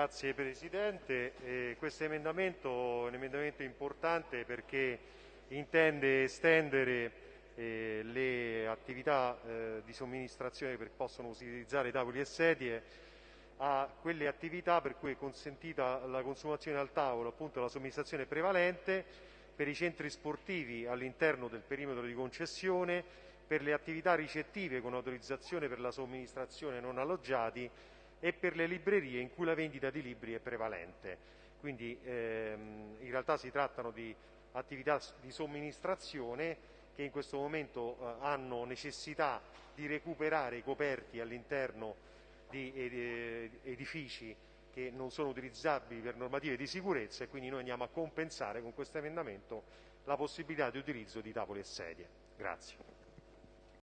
Grazie Presidente. Eh, questo emendamento è un emendamento importante perché intende estendere eh, le attività eh, di somministrazione che possono utilizzare tavoli e sedie a quelle attività per cui è consentita la consumazione al tavolo, appunto la somministrazione prevalente, per i centri sportivi all'interno del perimetro di concessione, per le attività ricettive con autorizzazione per la somministrazione non alloggiati e per le librerie in cui la vendita di libri è prevalente. Quindi ehm, in realtà si trattano di attività di somministrazione che in questo momento eh, hanno necessità di recuperare i coperti all'interno di edifici che non sono utilizzabili per normative di sicurezza e quindi noi andiamo a compensare con questo emendamento la possibilità di utilizzo di tavoli e sedie. Grazie.